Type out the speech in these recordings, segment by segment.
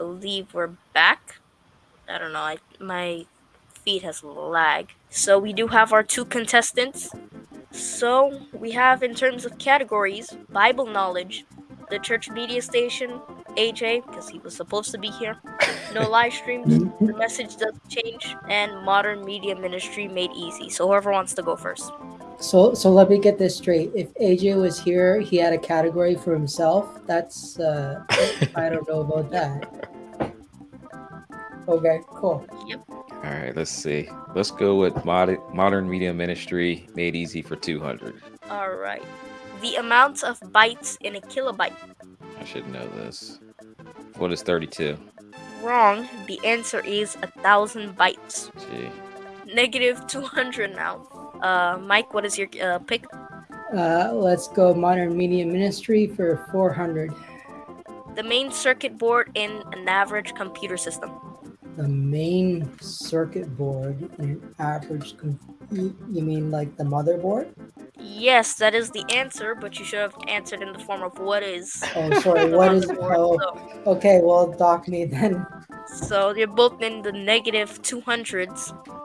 I believe we're back. I don't know. I, my feed has lag. So we do have our two contestants. So we have in terms of categories, Bible knowledge, the church media station, AJ, because he was supposed to be here. No live streams, the message doesn't change, and modern media ministry made easy. So whoever wants to go first. So, so let me get this straight. If AJ was here, he had a category for himself. That's uh, I don't know about that. Okay, cool. Yep. All right, let's see. Let's go with mod- modern media ministry made easy for 200. All right. The amount of bytes in a kilobyte. I should know this. What is 32? Wrong. The answer is a thousand bytes. Gee. Negative 200 now. Uh, Mike, what is your uh, pick? Uh, let's go modern media ministry for 400. The main circuit board in an average computer system. The main circuit board in an average, you you mean like the motherboard? Yes, that is the answer, but you should have answered in the form of what is. Oh, sorry. What is? Oh, So, okay. Well, dock me then. so you're both in the negative 200s.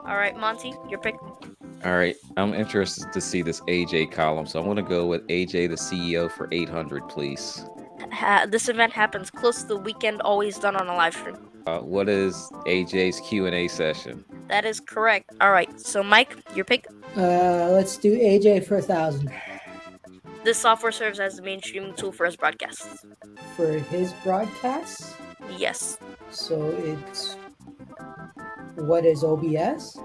All right, Monty, your pick. All right, I'm interested to see this AJ column, so I want to go with AJ, the CEO, for 800, please. Ha- this event happens close to the weekend, always done on a live stream. Uh, what is AJ's Q&A session? That is correct. All right, so Mike, your pick. Uh, let's do AJ for a thousand This software serves as the main streaming tool for his broadcasts. for his broadcasts. Yes. So it's what is OBS?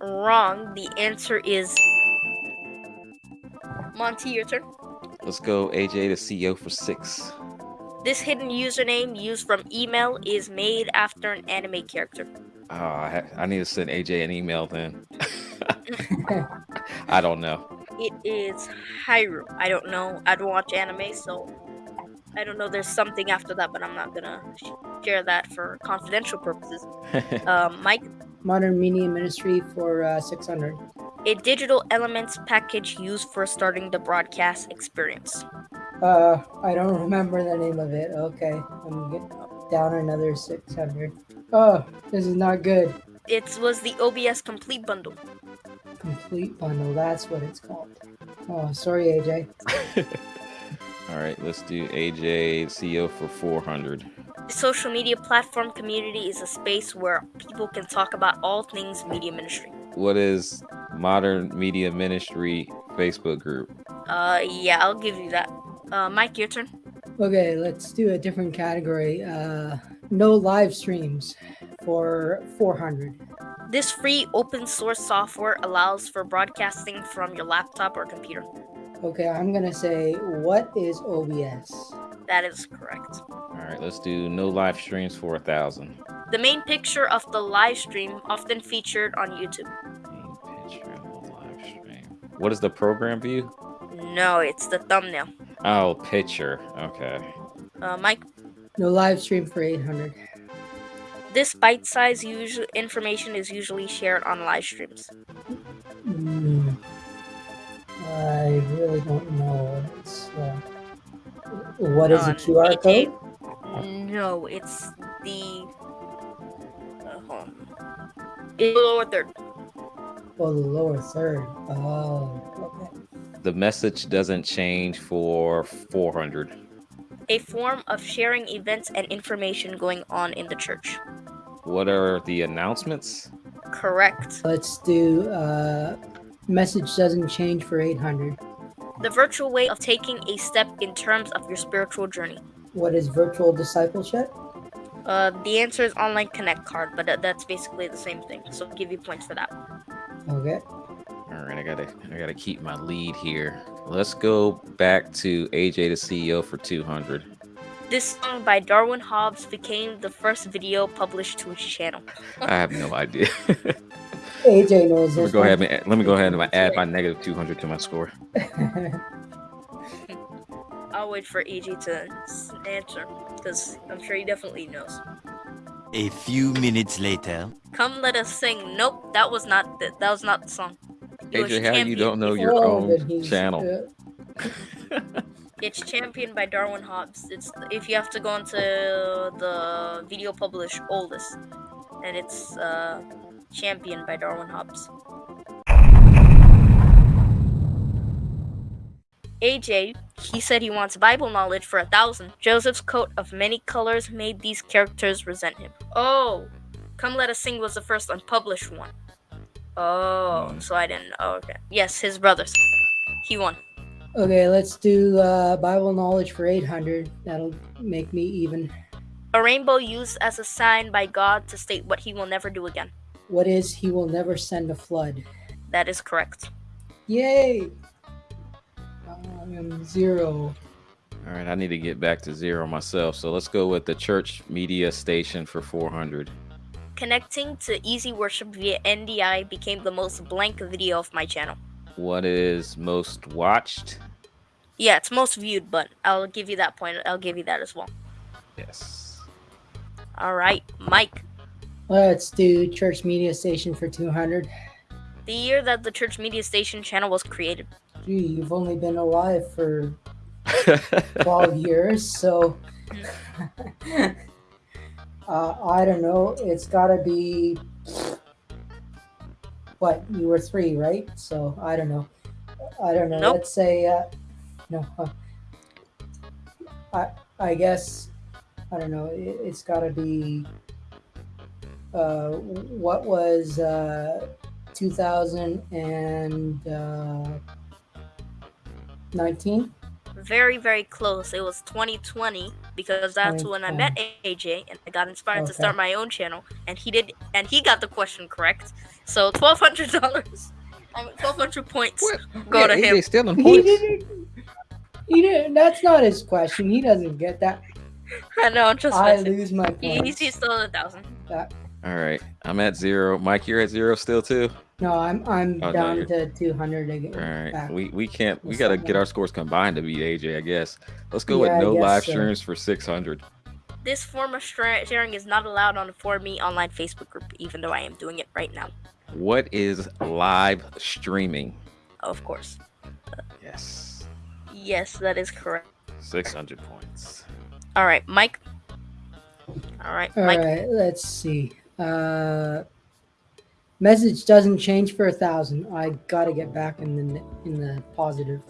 Wrong. The answer is Monty, your turn. Let's go AJ, the CEO, for six. This hidden username used from email is made after an anime character. Oh, I, ha- I need to send AJ an email then. I don't know. It is Hyrule. I don't know. I don't watch anime, so I don't know. There's something after that, but I'm not gonna share that for confidential purposes. Um, Mike, Modern Media Ministry for uh, 600. A digital elements package used for starting the broadcast experience. Uh, I don't remember the name of it. Okay, I'm get down another 600. Oh, this is not good. It was the OBS complete bundle. Complete bundle. That's what it's called. Oh, sorry, AJ. All right, let's do AJ, CEO, for 400. social media platform community is a space where people can talk about all things media ministry. What is Modern Media Ministry Facebook group? Uh, yeah, I'll give you that. Uh, Mike, your turn. Okay, let's do a different category. Uh, no live streams for 400. This free open source software allows for broadcasting from your laptop or computer. Okay, I'm gonna say, what is OBS? That is correct. All right, let's do no live streams for a thousand. The main picture of the live stream often featured on YouTube. What is the program view? No, it's the thumbnail. Oh, picture. Okay. Uh, Mike, No live stream for 800. this bite-sized usual information is usually shared on live streams. Hmm. I really don't know. It's, uh, what is the On QR AJ? code? No, it's the. Uh, hold on. It's the lower third. Oh, the lower third. Oh, okay. The message doesn't change for 400. A form of sharing events and information going on in the church. What are the announcements? Correct. Let's do uh, message doesn't change for 800. The virtual way of taking a step in terms of your spiritual journey. What is virtual discipleship? Uh, the answer is online connect card, but that, that's basically the same thing. So I'll give you points for that. Okay. All right, I gotta, I gotta keep my lead here. Let's go back to AJ, the CEO, for 200. This song by Darwin Hobbs became the first video published to his channel. I have no idea. AJ knows let me this. go ahead and let me go ahead and add my negative 200 to my score. I'll wait for AJ to answer because I'm sure he definitely knows. A few minutes later. Come, let us sing. Nope, that was not the, that was not the song. It AJ, how you don't know your Oh, own channel? It's championed by Darwin Hobbs. It's if you have to go into the video published oldest, and it's uh, championed by Darwin Hobbs. AJ, he said he wants Bible knowledge for a thousand. Joseph's coat of many colors made these characters resent him. Oh, Come Let Us Sing was the first unpublished one. Oh, Hmm. so I didn't. Oh, okay. Yes, his brothers. He won. Okay, let's do uh, Bible knowledge for 800. That'll make me even. A rainbow used as a sign by God to state what he will never do again. What is He will never send a flood? That is correct. Yay! Um, zero. All right, I need to get back to zero myself. So let's go with the church media station for 400. Connecting to Easy Worship via NDI became the most blank video of my channel. What is most watched? Yeah, it's most viewed, but I'll give you that point. I'll give you that as well. Yes. All right, Mike. Let's do church media station for 200. The year that the Church Media Station channel was created. Gee, you've only been alive for 12 years, so uh, I don't know. It's got to be what you were three, right? So I don't know. I don't know. Nope. Let's say uh, no. huh. I I guess I don't know. It, it's got to be uh, what was uh, 2019. Very, very close. It was 2020 because that's when I met AJ and I got inspired to start my own channel. And he did, and he got the question correct. So twelve hundred dollars. I mean, twelve hundred points. Go Yeah, to him. AJ still in He points. didn't. He didn't. That's not his question. He doesn't get that. I know. I'm just I messing. lose my He, he's, points. he's still at a thousand. All right, I'm at zero. Mike, you're at zero still too. No, I'm I'm Oh, no, down you're- to 200 again. All right, we we can't. We gotta get our scores combined to beat AJ. I guess. Let's go Yeah, I with no guess live so. streams for 600. This form of stra- sharing is not allowed on the For Me online Facebook group, even though I am doing it right now. What is live streaming? Of course. Yes, Yes, that is correct. 600 points. All right, Mike. All right, All Mike. right, let's see. Uh, message doesn't change for a thousand. I gotta get back in the in the positive.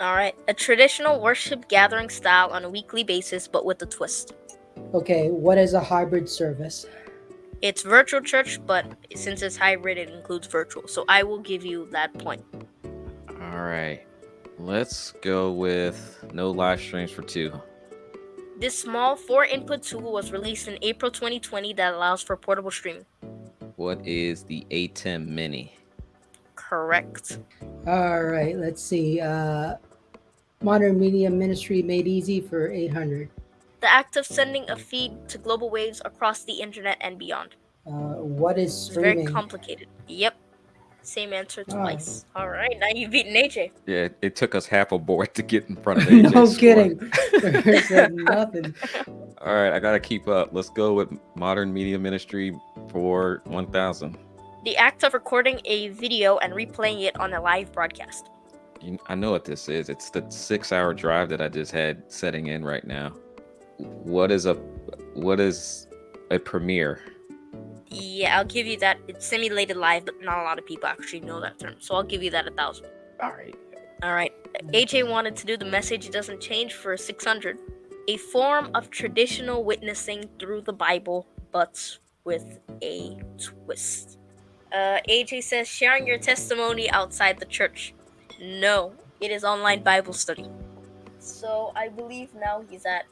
All right, a traditional worship gathering style on a weekly basis, but with a twist. Okay, what is a hybrid service? It's virtual church, but since it's hybrid, it includes virtual. So I will give you that point. All right, let's go with no live streams for two. This small four input tool was released in April 2020 that allows for portable streaming. What is the ATEM Mini? Correct. All right, let's see. Uh, modern media ministry made easy for 800. The act of sending a feed to global waves across the internet and beyond. Uh, what is It's very complicated. Yep. Same answer Oh. twice. All right, now you've beaten AJ. Yeah, it took us half a board to get in front of AJ. no kidding. Nothing. All right, I gotta keep up. Let's go with Modern Media Ministry for 1,000. The act of recording a video and replaying it on a live broadcast. You- I know what this is. It's the six-hour drive that I just had setting in right now. What is a what is a premiere? Yeah, I'll give you that. It's simulated live, but not a lot of people actually know that term. So I'll give you that a thousand. All right. All right. AJ wanted to do the message doesn't change for 600. A form of traditional witnessing through the Bible, but with a twist. Uh, AJ says sharing your testimony outside the church. No, it is online Bible study. So I believe now he's at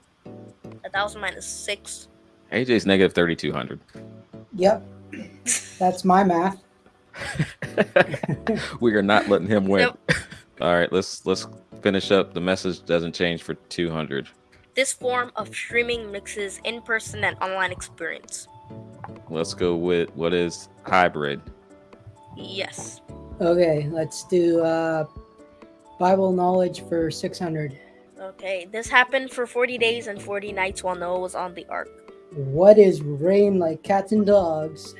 a thousand minus six. AJ's negative 3,200. Yep, that's my math. we are not letting him win. Nope. All right, let's let's finish up. The message doesn't change for 200. This form of streaming mixes in-person and online experience. Let's go with what is hybrid. Yes. Okay, let's do uh, Bible knowledge for 600. Okay, this happened for 40 days and 40 nights while Noah was on the ark. What is rain like cats and dogs?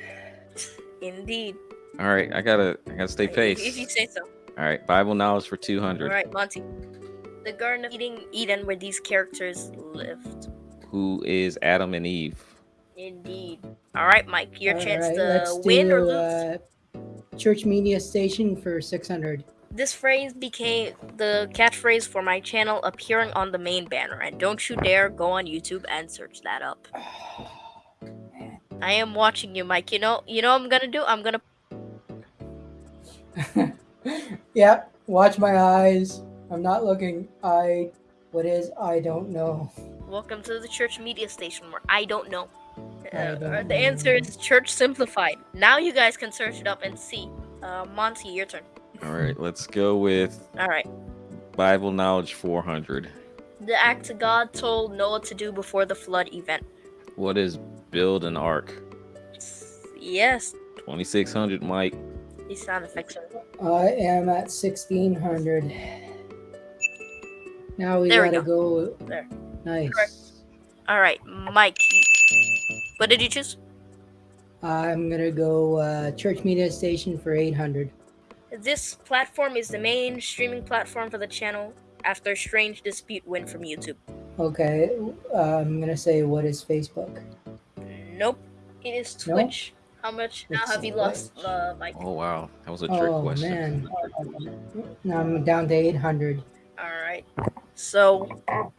Indeed. All right, I gotta I gotta stay If- pace. If you say so. All right, Bible knowledge for 200. right, Monty. The Garden of Eden, Eden where these characters lived. Who is Adam and Eve? Indeed. All right, Mike, your All chance right, to let's win or lose. uh, church media station for 600. This phrase became the catchphrase for my channel appearing on the main banner, and don't you dare go on YouTube and search that up. I am watching you, Mike. You know, you know what I'm gonna do? I'm gonna yep, watch my eyes. I'm not looking. I, what is, I don't know. welcome to the church media station where I don't know. Uh, the answer is church simplified. Now you guys can search it up and see. Uh, Monty, your turn. All right, let's go with All right. Bible knowledge 400. The act God told Noah to do before the flood event. What is build an ark? Yes, 2600, Mike. these sound effects are. I am at 1600. Now we There gotta go. go. There. Nice. Correct. All right, Mike. What did you choose? I'm gonna go uh, church media station for 800. This platform is the main streaming platform for the channel after a Strange Dispute win from YouTube. Okay, uh, I'm gonna say what is Facebook? Nope, it is No? Twitch. How much now have you lost, Twitch. uh, Mike? Oh, wow. That was a trick Oh question. man, now I'm down to 800. All right. So,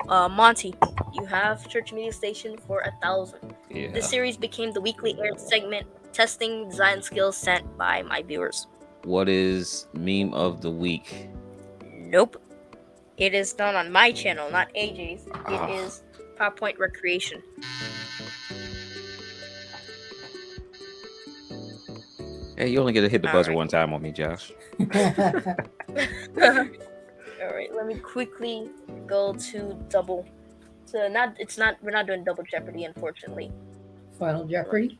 uh, Monty, you have Church Media Station for a thousand. Yeah. This series became the weekly aired segment testing design skills sent by my viewers. What is meme of the week? Nope. It is done on my channel, not AJ's. Ah. It is PowerPoint Recreation. Hey, you only get to hit the All buzzer right. one time on me, Josh. All right, let me quickly go to double. So not it's not we're not doing double Jeopardy, unfortunately. Final Jeopardy.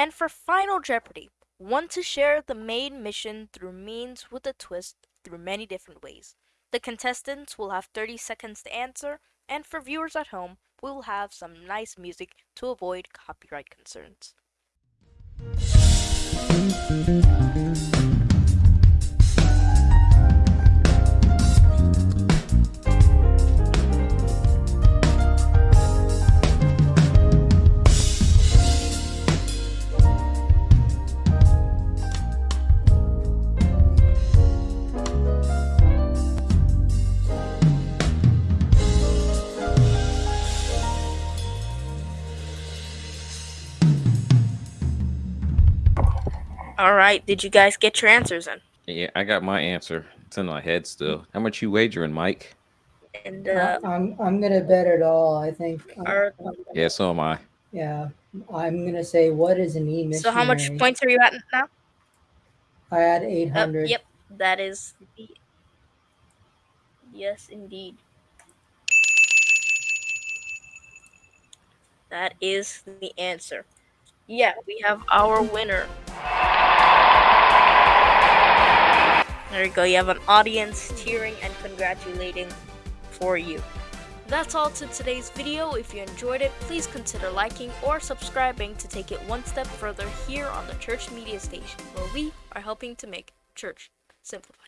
And for Final Jeopardy, want to share the main mission through means with a twist through many different ways. The contestants will have 30 seconds to answer, and for viewers at home, we will have some nice music to avoid copyright concerns. All right, did you guys get your answers in? Yeah, I got my answer. It's in my head still. How much you wagering, Mike? And uh, I'm I'm gonna bet it all. I think. Our- Yeah, so am I. yeah, I'm gonna say what is an e so how much points are you at now? I had Uh, 800. yep, that is. the- Yes, indeed. That is the answer. Yeah, we have our winner. There you go. You have an audience cheering and congratulating for you. That's all to today's video. If you enjoyed it, please consider liking or subscribing to take it one step further here on the Church Media Station, where we are helping to make church simplified.